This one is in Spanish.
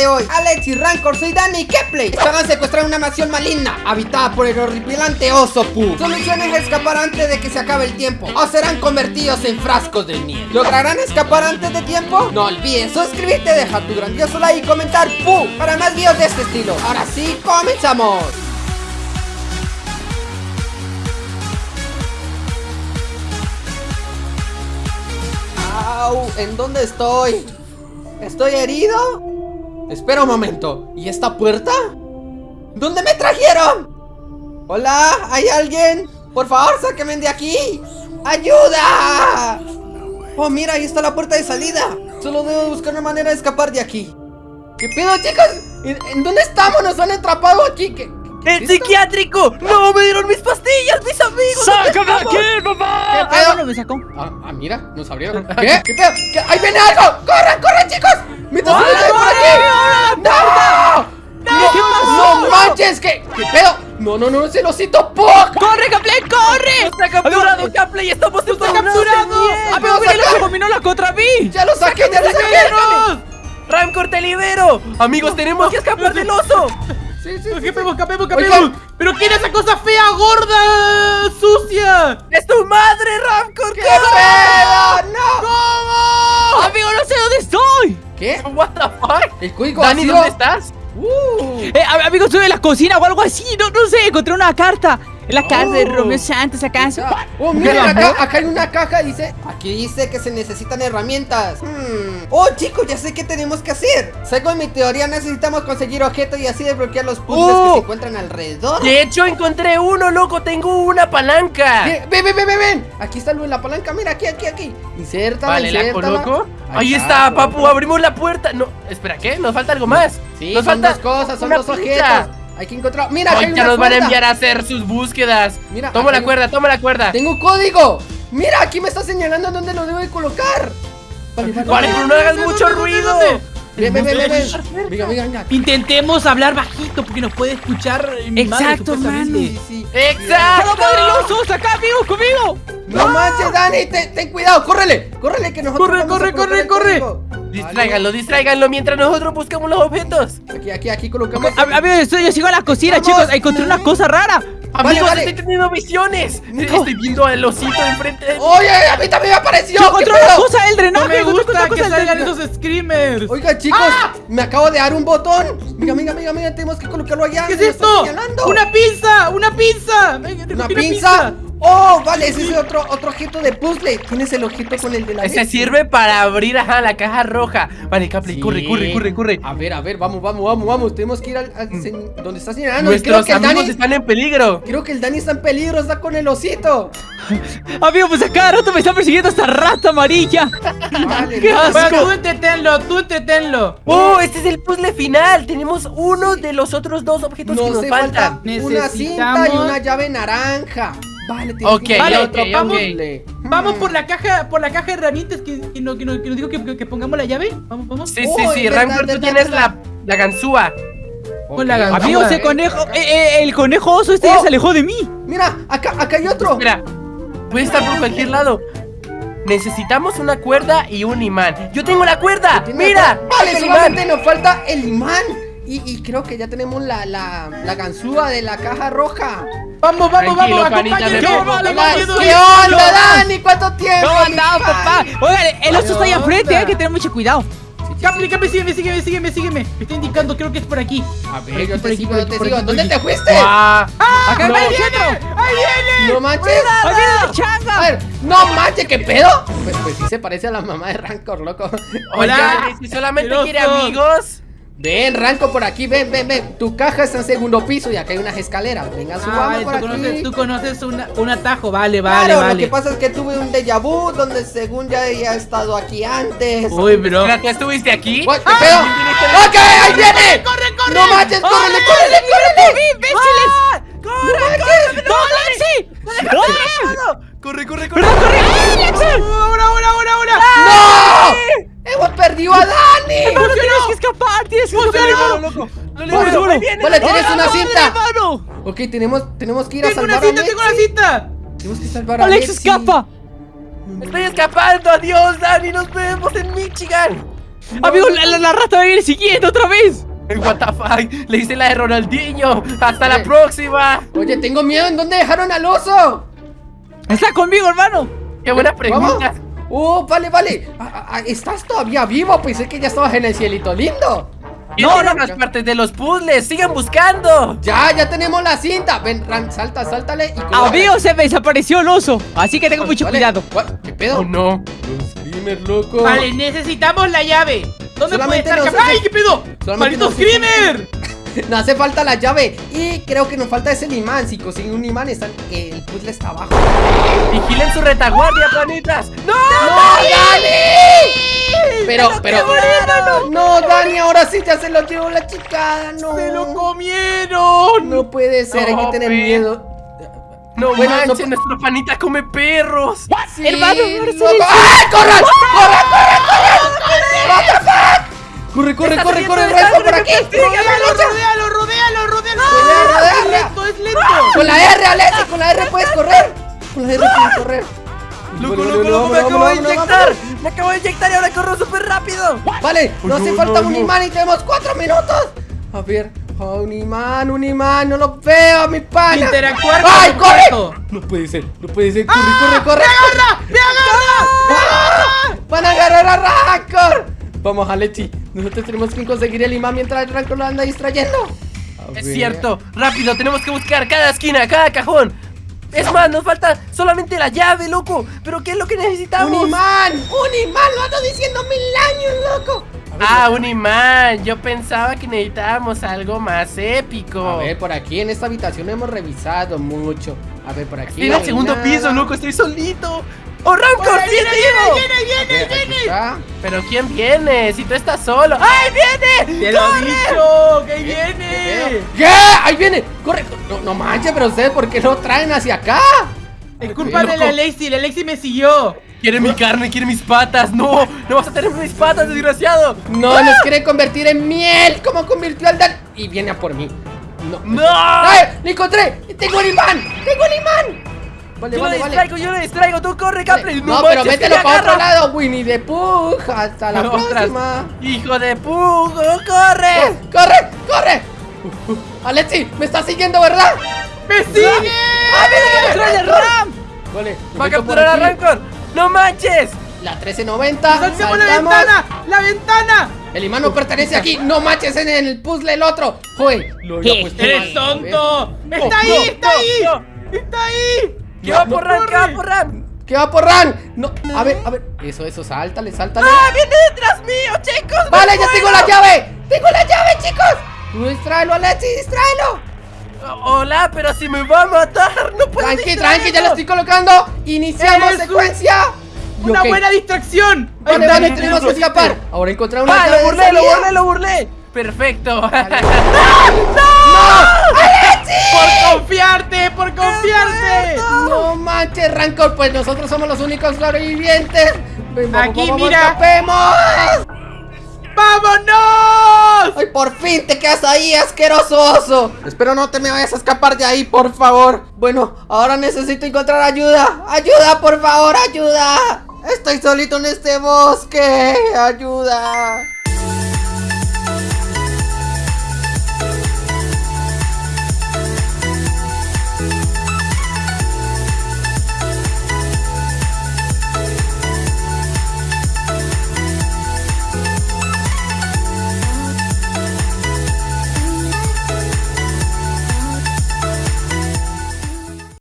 de hoy. Alex y Rancor, soy Dani Kepley. Estaban secuestrando una mansión maligna Habitada por el horripilante oso Pooh. Solución es escapar antes de que se acabe el tiempo. O serán convertidos en frascos de miel. ¿Lograrán escapar antes de tiempo? No olvides suscribirte, dejar tu grandioso like y comentar Pooh Para más videos de este estilo. Ahora sí, comenzamos. ¿en dónde estoy? ¿Estoy herido? Espera un momento, ¿y esta puerta? ¿Dónde me trajeron? Hola, ¿hay alguien? Por favor, sáquenme de aquí ¡Ayuda! Oh, mira, ahí está la puerta de salida Solo debo buscar una manera de escapar de aquí ¿Qué pedo, chicos? ¿En, dónde estamos? Nos han atrapado aquí ¿Qué, ¡El psiquiátrico! ¡No! ¡Me dieron mis pastillas! ¡Mis amigos! ¡Sácame aquí, papá! ¿Qué pedo? me sacó. Ah, ah, mira, nos abrieron. ¿Qué? ¿Qué pedo? ¿Qué? ¡Ahí viene algo! ¡Corran, corran, chicos! ¡Me está por aquí! ¡No! ¡No! ¡No manches! ¿Qué, ¿Qué pedo? No, no, no, es el osito Puck. ¡Corre, Capley, corre! ¡Está capturado, Capley! ¡Estamos ¡Está capturado! ¡Amigo, mira lo combinó la contra mí! ¡Ya lo saqué, ya lo saqué! ¡Ramcor, te libero! Amigos, tenemos que escapar del oso Sí, sí, Escapemos, escapemos, escapemos ¿Pero quién es esa cosa fea, gorda, sucia? ¡Es tu madre, Ramcor! ¡Qué pedo! ¡No! ¿Cómo? Amigo, no sé dónde estoy ¿Qué? ¿What the fuck? El código Dani, ¿dónde estás? Uh. Eh, amigo, estoy en la cocina o algo así No, no sé, encontré una carta la casa de Romeo Santos acaso. Oh, miren acá, acá hay una caja, dice. Aquí dice que se necesitan herramientas. Hmm. Oh, chicos, ya sé qué tenemos que hacer. Según mi teoría, necesitamos conseguir objetos y así desbloquear los puzzles que se oh. encuentran alrededor. De hecho, encontré uno, loco. Tengo una palanca. Ven, ven, ven, ven, ven. Aquí está la palanca. Mira, aquí, aquí, aquí. Inserta, vale, la coloco. Ahí, está, papu. Abrimos la puerta. No, espera, ¿qué? Nos falta algo más. Sí, nos son dos cosas, son dos objetos. Hay que encontrar. Mira, Ay, ya nos van a enviar a hacer sus búsquedas. Mira, toma la cuerda, toma la cuerda. Tengo un código. Mira, aquí me está señalando dónde lo debo de colocar. Vale, vale, pero no hagas mucho ruido. Ven, ven, ven, ven. Venga, venga, Intentemos hablar bajito porque nos puede escuchar mi Exacto, mano. Sí, sí. Exacto. poderosos! ¡Acá, amigos, conmigo! No manches, Dani, ten, cuidado, córrele, córrele que nosotros Corre, corre, corre, corre. Distráiganlo, distráiganlo mientras nosotros buscamos los objetos. Aquí, aquí, aquí colocamos. A, a ver, yo sigo a la cocina, chicos. Encontré una cosa rara. Amigos, vale, estoy teniendo visiones. Estoy viendo al osito enfrente de Oye, a mí también me apareció. Yo encontré una cosa del drenaje. No me gusta que salgan esos screamers. Oiga, chicos, ¡Ah! me acabo de dar un botón. Mira, mira, mira, mira, tenemos que colocarlo allá. ¿Qué es esto? Una pinza, una pinza. ¿Una pinza? ¡Oh! Vale, ese es otro, otro objeto de puzzle. Tienes el objeto con el de la Ese sirve para abrir ajá, la caja roja. Vale, Capley, corre, corre, corre, corre. A ver, a ver, vamos, vamos, vamos, vamos. Tenemos que ir al, mm. donde está señalando. Nuestros creo que amigos están en peligro. Creo que el Dani está en peligro, está con el osito. Amigo, pues a cada rato me está persiguiendo esta rata amarilla. Vale, ¡Qué asco! tú entretenlo, tú entretenlo. Oh, este es el puzzle final. Tenemos uno de los otros dos objetos que nos faltan. Una cinta y una llave naranja. Vale, okay, vale, otro, vamos, vamos por la caja, por la caja de herramientas que, que, nos, que, nos, dijo que, pongamos la llave. Vamos, vamos. Sí, sí, sí, Rancor, tú tienes la, la ganzúa. Con la ganzúa. Amigo, ese conejo, eh, eh, el conejo oso este ya oh. se alejó de mí. Mira, acá, acá hay otro. Mira, puede estar por cualquier lado. Necesitamos una cuerda y un imán. ¡Yo tengo la cuerda! ¡Mira! Vale, solamente nos falta el imán. Y, y, creo que ya tenemos la, la, la ganzúa de la caja roja. Vamos, vamos, vamos, acompáñenme. ¿Qué onda, Dani? ¿Cuánto tiempo? ¿Cómo andamos, papá? Oigan, el oso está ahí enfrente, hay que tener mucho cuidado. Capri, Capri, sígueme, sígueme, sígueme, sígueme. Me está indicando, creo que es por aquí. A ver, yo te sigo, yo te sigo. ¿Dónde te fuiste? ¡Ah! ¡Acá no, ahí viene! ¡Ahí viene! ¡No manches! ¡Ahí viene la changa! A ver, ¡no manches! ¿Qué pedo? Pues, pues sí se parece a la mamá de Rancor, loco. Hola, si solamente quiere amigos Ven, Ranco, por aquí, ven, ven, ven Tu caja está en segundo piso y acá hay unas escaleras Venga, ah, subamos por tú aquí conoces, Tú conoces un atajo, vale, vale, claro, vale lo que pasa es que tuve un déjà vu Donde según ya había estado aquí antes Uy, bro ¿Ya estuviste aquí? ¿Qué ah, pedo? ¡Ok, ahí viene! ¡Corre, corre! ¡No manches, córrele, córrele, córrele! ¡Imbéciles! ¡Ah! ¡Corre, corre! ¡No, Lexi! ¡Corre, corre, corre! ¡Corre, ¡Ahora, ahora, ahora, ahora! ¡No! ¡Hemos perdido a Dani! ¡No, tienes que escapar! ¡Tienes que escapar! loco! Vale, tienes una cinta. Ok, tenemos, tenemos que ir a salvar a Tengo una cinta, tengo una cinta. Tenemos que salvar a Alex. ¡Alex, escapa! Estoy escapando, adiós, Dani, nos vemos en Michigan. Amigo, la, la, rata va a ir siguiendo otra vez. What the fuck? Le hice la de Ronaldinho. Hasta la próxima. Oye, tengo miedo. ¿En dónde dejaron al oso? Está conmigo, hermano. Qué buena pregunta. Oh, vale, vale. Ah, ah, ¿Estás todavía vivo? Pensé que ya estabas en el cielito lindo. No, no, las partes de los puzzles, sigan buscando. Ya, ya tenemos la cinta. Ven, Ran, salta, sáltale y Amigo, se me desapareció el oso Así que tengo mucho cuidado. ¿Qué pedo? Oh, no. Los screamers, loco. Vale, necesitamos la llave. ¿Dónde puede estar? ¡Ay, qué pedo! ¡Maldito screamer! No hace falta la llave Y creo que nos falta ese imán. Si consiguen un imán, están, el puzzle está abajo. Vigilen su retaguardia, planitas. ¡No! ¡No, Dani! Pero, pero No, Dani, ahora sí ya se lo llevó la chica No ¡Se lo comieron! No puede ser, hay que tener miedo no bueno, manches, no... nuestro panita come perros. Sí, Hermano, no, ¡Ay, corre! ¡Corre, corre, corre! ¡What the fuck! Corre, corre, corre, corre, corre, por aquí. Rodealo, rodealo, rodealo, rodealo. Es lento, es lento. Con la R, Alexi, con la R puedes correr. Con la R puedes correr. Loco, loco, loco, me acabo de inyectar. Me acabo de inyectar y ahora corro súper rápido. Vale, nos hace falta un imán y tenemos cuatro minutos. A ver, un imán, un imán, no lo veo, mi pana. Interactuar ¡Ay, corre! No puede ser, no puede ser. Corre, corre, corre. ¡Me agarra! ¡Me agarra! ¡Van a agarrar a Rancor! Vamos, Alexi. Nosotros tenemos que conseguir el imán mientras el Rancor lo anda distrayendo. es cierto. Rápido, tenemos que buscar cada esquina, cada cajón. Es más, nos falta solamente la llave, loco. ¿Pero qué es lo que necesitamos? ¡Un imán! ¡Un imán! ¡Lo ando diciendo mil años, loco! ah, un imán. Yo pensaba que necesitábamos algo más épico. A ver, por aquí en esta habitación hemos revisado mucho. A ver, por aquí. En el segundo piso, loco. Estoy solito. ¡Oh, Rancor! ¡Viene, viene, viene, viene, viene! ¿Pero quién viene? Si tú estás solo. ¡Ay, viene! ¡Te lo he dicho! ¡Que viene! ¿Qué? ¡Ahí viene! ¡Corre! No, no manches, pero ustedes, ¿por qué no traen hacia acá? Es culpa de la Alexi, la Alexi me siguió. Quiere mi carne, quiere mis patas. No, no vas a tener mis patas, desgraciado. No, nos quiere convertir en miel. ¿Cómo convirtió al Dan? Y viene a por mí. No. ¡No! ¡Ay! ¡Le encontré! ¡Tengo el imán! ¡Tengo el imán! Vale, yo vale, lo distraigo, yo lo distraigo, tú corre, Capri. No, pero mételo para otro lado, Winnie de Pooh. Hasta la próxima. Hijo de Pooh, corre. corre, corre. Uh, uh, Alexi, me está siguiendo, ¿verdad? ¡Me sigue! ¡Ah, mira, mira, el Ram! Vale, va a capturar a Rancor. ¡No manches! La 1390. ¡Saltamos la ventana! ¡La ventana! El imán no pertenece aquí. No manches en el puzzle el otro. Joder, lo ¡Eres tonto! ¡Está ahí! ¡Está ahí! ¡Está ahí! ¿Qué va por Ran? ¿Qué va por Ran? ¿Qué va por Ran? No, a ver, a ver. Eso, eso, sáltale, sáltale. ¡Ah, viene detrás mío, chicos! Vale, ya tengo la llave. ¡Tengo la llave, chicos! Tú distráelo, Alexi, distráelo. Hola, pero si me va a matar, no puedo Tranqui, tranqui, ya lo estoy colocando Iniciamos secuencia Una buena distracción Vale, vale, tenemos que escapar Ahora encontrar una ah, lo burlé, lo burlé, lo burlé Perfecto ¡No! ¡No! ¡Por confiarte! ¡Por confiarte! No manches, Rancor, pues nosotros somos los únicos sobrevivientes. Aquí, mira. ¡Escapemos! ¡Vámonos! ¡Ay, por fin te quedas ahí, asqueroso oso! Espero no te me vayas a escapar de ahí, por favor. Bueno, ahora necesito encontrar ayuda. ¡Ayuda, por favor, ayuda! Estoy solito en este bosque. ¡Ayuda!